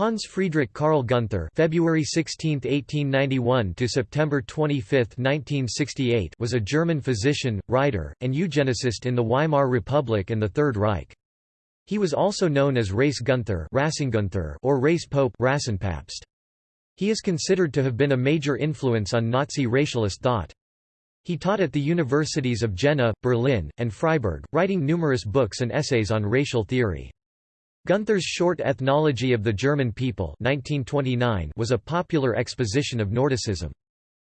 Hans Friedrich Karl Gunther (February 16, 1891 to September 25, 1968) was a German physician, writer, and eugenicist in the Weimar Republic and the Third Reich. He was also known as Race Gunther or Race Pope He is considered to have been a major influence on Nazi racialist thought. He taught at the universities of Jena, Berlin, and Freiburg, writing numerous books and essays on racial theory. Gunther's short Ethnology of the German People 1929 was a popular exposition of Nordicism.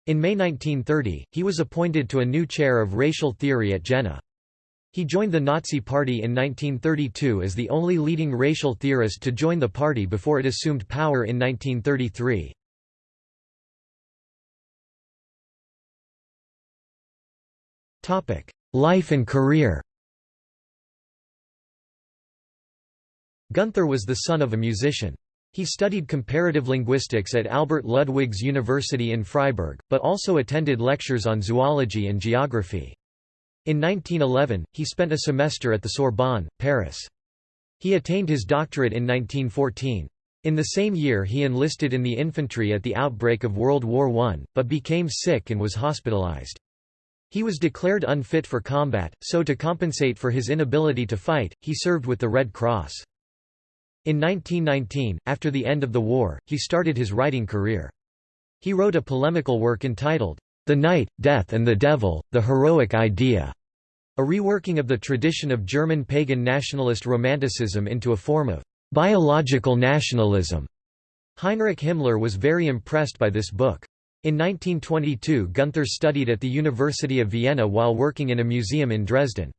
In May 1930, he was appointed to a new chair of racial theory at Jena. He joined the Nazi Party in 1932 as the only leading racial theorist to join the party before it assumed power in 1933. Life and career Gunther was the son of a musician. He studied comparative linguistics at Albert Ludwigs University in Freiburg, but also attended lectures on zoology and geography. In 1911, he spent a semester at the Sorbonne, Paris. He attained his doctorate in 1914. In the same year he enlisted in the infantry at the outbreak of World War I, but became sick and was hospitalized. He was declared unfit for combat, so to compensate for his inability to fight, he served with the Red Cross. In 1919, after the end of the war, he started his writing career. He wrote a polemical work entitled, The Night, Death and the Devil, The Heroic Idea, a reworking of the tradition of German pagan nationalist romanticism into a form of biological nationalism. Heinrich Himmler was very impressed by this book. In 1922 Gunther studied at the University of Vienna while working in a museum in Dresden.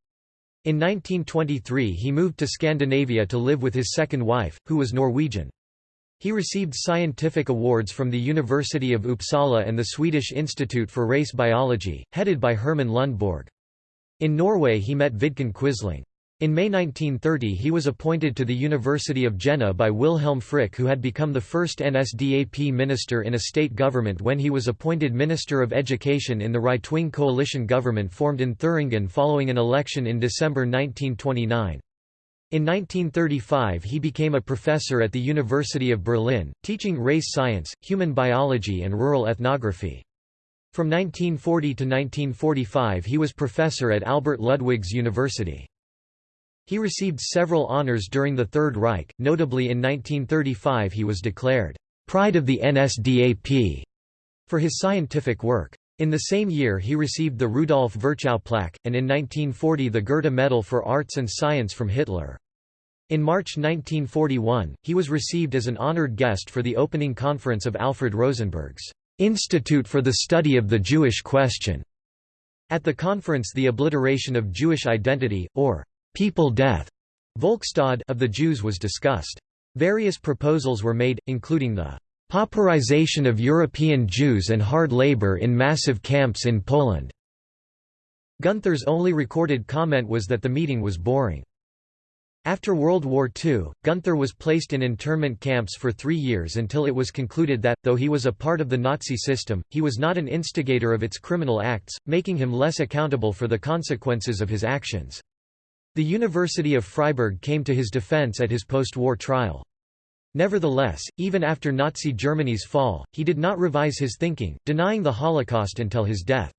In 1923 he moved to Scandinavia to live with his second wife, who was Norwegian. He received scientific awards from the University of Uppsala and the Swedish Institute for Race Biology, headed by Herman Lundborg. In Norway he met Vidkun Quisling. In May 1930 he was appointed to the University of Jena by Wilhelm Frick who had become the first NSDAP minister in a state government when he was appointed Minister of Education in the right-wing coalition government formed in Thuringen following an election in December 1929. In 1935 he became a professor at the University of Berlin, teaching race science, human biology and rural ethnography. From 1940 to 1945 he was professor at Albert Ludwigs University. He received several honors during the Third Reich, notably in 1935 he was declared, "'Pride of the NSDAP' for his scientific work. In the same year he received the Rudolf Virchow plaque, and in 1940 the Goethe Medal for Arts and Science from Hitler. In March 1941, he was received as an honored guest for the opening conference of Alfred Rosenberg's Institute for the Study of the Jewish Question. At the conference the obliteration of Jewish identity, or people death Volkstod of the Jews was discussed. Various proposals were made, including the pauperization of European Jews and hard labor in massive camps in Poland. Gunther's only recorded comment was that the meeting was boring. After World War II, Gunther was placed in internment camps for three years until it was concluded that, though he was a part of the Nazi system, he was not an instigator of its criminal acts, making him less accountable for the consequences of his actions. The University of Freiburg came to his defense at his post-war trial. Nevertheless, even after Nazi Germany's fall, he did not revise his thinking, denying the Holocaust until his death.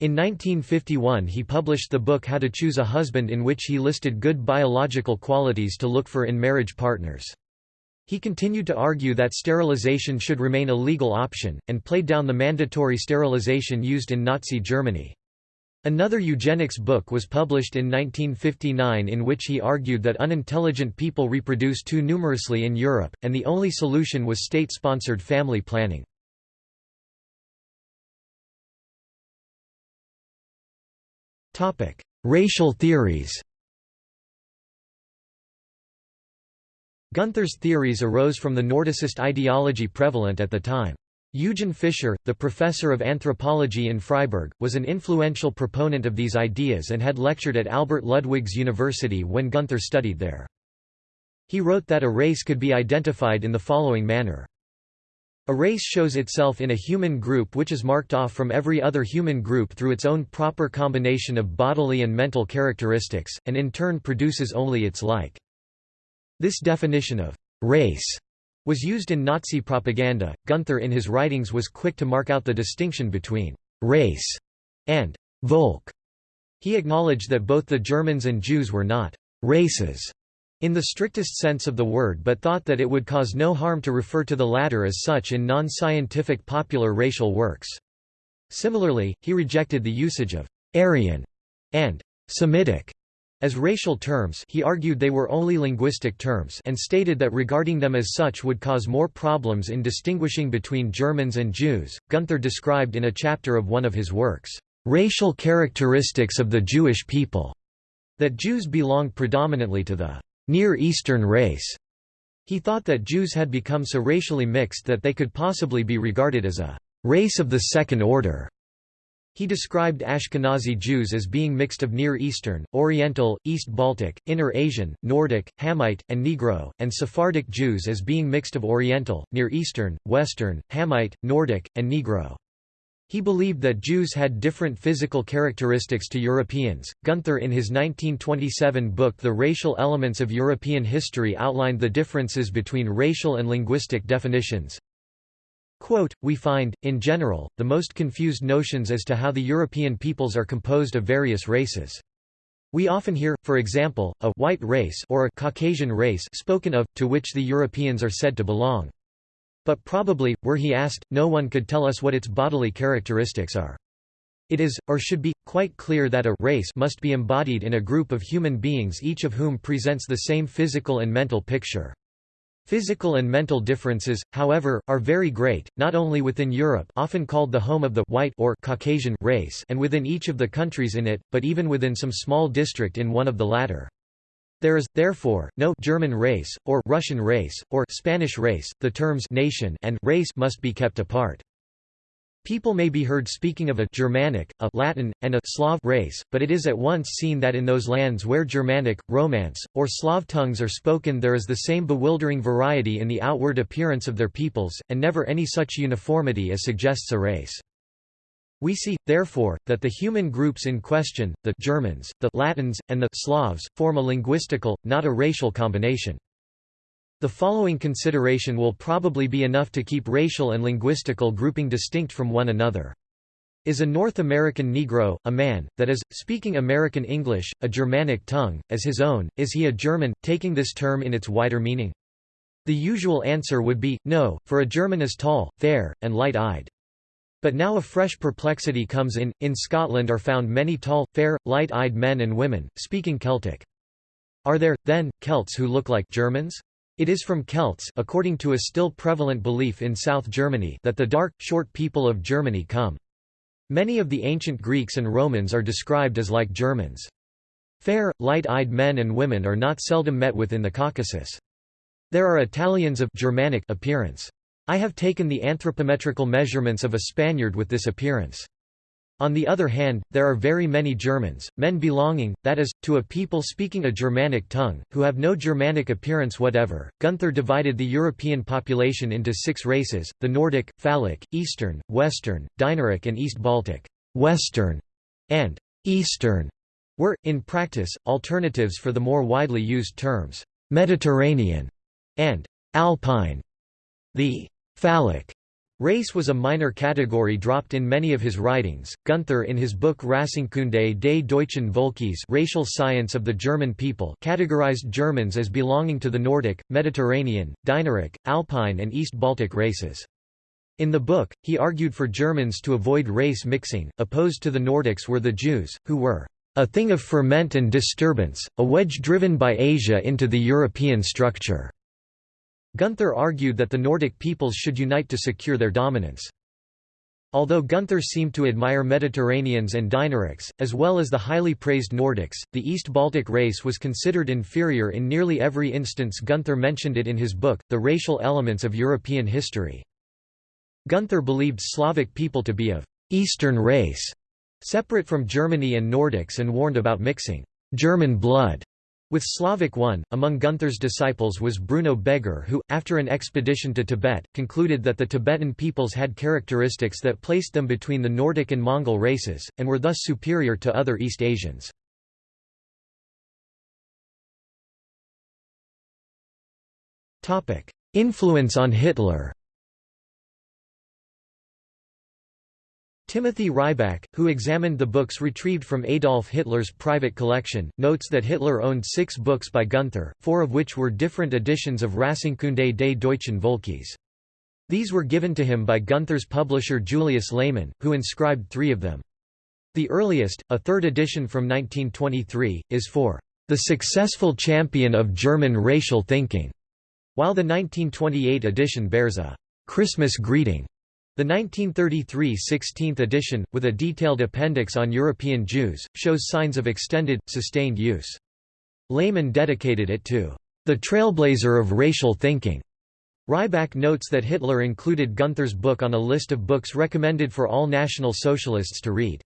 In 1951 he published the book How to Choose a Husband in which he listed good biological qualities to look for in marriage partners. He continued to argue that sterilization should remain a legal option, and played down the mandatory sterilization used in Nazi Germany. Another eugenics book was published in 1959 in which he argued that unintelligent people reproduce too numerously in Europe, and the only solution was state-sponsored family planning. Racial theories Gunther's theories arose from the Nordicist ideology prevalent at the time. Eugen Fischer, the professor of anthropology in Freiburg, was an influential proponent of these ideas and had lectured at Albert Ludwigs University when Gunther studied there. He wrote that a race could be identified in the following manner. A race shows itself in a human group which is marked off from every other human group through its own proper combination of bodily and mental characteristics, and in turn produces only its like. This definition of race was used in Nazi propaganda. Gunther in his writings was quick to mark out the distinction between race and Volk. He acknowledged that both the Germans and Jews were not races in the strictest sense of the word but thought that it would cause no harm to refer to the latter as such in non-scientific popular racial works. Similarly, he rejected the usage of «Aryan» and «Semitic» As racial terms he argued they were only linguistic terms and stated that regarding them as such would cause more problems in distinguishing between Germans and Jews. Gunther described in a chapter of one of his works, "...racial characteristics of the Jewish people", that Jews belonged predominantly to the Near Eastern race. He thought that Jews had become so racially mixed that they could possibly be regarded as a race of the second order. He described Ashkenazi Jews as being mixed of Near Eastern, Oriental, East Baltic, Inner Asian, Nordic, Hamite, and Negro, and Sephardic Jews as being mixed of Oriental, Near Eastern, Western, Hamite, Nordic, and Negro. He believed that Jews had different physical characteristics to Europeans. Gunther, in his 1927 book The Racial Elements of European History, outlined the differences between racial and linguistic definitions. Quote, we find, in general, the most confused notions as to how the European peoples are composed of various races. We often hear, for example, a white race or a Caucasian race spoken of, to which the Europeans are said to belong. But probably, were he asked, no one could tell us what its bodily characteristics are. It is, or should be, quite clear that a race must be embodied in a group of human beings each of whom presents the same physical and mental picture. Physical and mental differences, however, are very great, not only within Europe often called the home of the white or Caucasian race and within each of the countries in it, but even within some small district in one of the latter. There is, therefore, no German race, or Russian race, or Spanish race, the terms nation and race must be kept apart. People may be heard speaking of a Germanic, a Latin, and a Slav race, but it is at once seen that in those lands where Germanic, Romance, or Slav tongues are spoken there is the same bewildering variety in the outward appearance of their peoples, and never any such uniformity as suggests a race. We see, therefore, that the human groups in question, the Germans, the Latins, and the Slavs, form a linguistical, not a racial combination. The following consideration will probably be enough to keep racial and linguistical grouping distinct from one another. Is a North American Negro, a man, that is, speaking American English, a Germanic tongue, as his own, is he a German, taking this term in its wider meaning? The usual answer would be, no, for a German is tall, fair, and light-eyed. But now a fresh perplexity comes in, in Scotland are found many tall, fair, light-eyed men and women, speaking Celtic. Are there, then, Celts who look like Germans? It is from Celts according to a still prevalent belief in South Germany that the dark, short people of Germany come. Many of the ancient Greeks and Romans are described as like Germans. Fair, light-eyed men and women are not seldom met with in the Caucasus. There are Italians of Germanic appearance. I have taken the anthropometrical measurements of a Spaniard with this appearance. On the other hand, there are very many Germans, men belonging, that is, to a people speaking a Germanic tongue, who have no Germanic appearance whatever. Gunther divided the European population into six races the Nordic, Phalic, Eastern, Western, Dinaric, and East Baltic. Western and Eastern were, in practice, alternatives for the more widely used terms Mediterranean and Alpine. The Phalic Race was a minor category dropped in many of his writings. Gunther in his book Rassenkunde des deutschen Volkes Racial Science of the German People categorized Germans as belonging to the Nordic, Mediterranean, Dinaric, Alpine and East Baltic races. In the book, he argued for Germans to avoid race mixing, opposed to the Nordics were the Jews, who were a thing of ferment and disturbance, a wedge driven by Asia into the European structure. Gunther argued that the Nordic peoples should unite to secure their dominance. Although Gunther seemed to admire Mediterraneans and Dinarics, as well as the highly praised Nordics, the East Baltic race was considered inferior in nearly every instance Gunther mentioned it in his book, The Racial Elements of European History. Gunther believed Slavic people to be of «Eastern race», separate from Germany and Nordics and warned about mixing «German blood» With Slavic one, among Gunther's disciples was Bruno Beger who, after an expedition to Tibet, concluded that the Tibetan peoples had characteristics that placed them between the Nordic and Mongol races, and were thus superior to other East Asians. Influence on Hitler Timothy Ryback, who examined the books retrieved from Adolf Hitler's private collection, notes that Hitler owned six books by Gunther, four of which were different editions of Rassenkunde des Deutschen Volkes. These were given to him by Gunther's publisher Julius Lehmann, who inscribed three of them. The earliest, a third edition from 1923, is for the successful champion of German racial thinking, while the 1928 edition bears a Christmas greeting the 1933 16th edition, with a detailed appendix on European Jews, shows signs of extended, sustained use. Lehmann dedicated it to the trailblazer of racial thinking. Ryback notes that Hitler included Gunther's book on a list of books recommended for all National Socialists to read.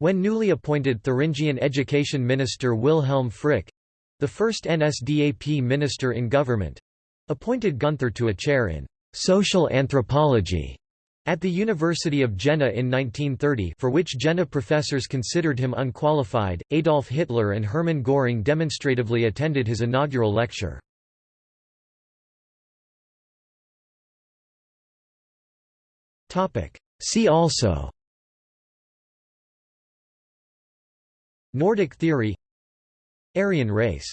When newly appointed Thuringian Education Minister Wilhelm Frick—the first NSDAP minister in government—appointed Gunther to a chair in «social anthropology» At the University of Jena in 1930 for which Jena professors considered him unqualified, Adolf Hitler and Hermann Göring demonstratively attended his inaugural lecture. See also Nordic theory Aryan race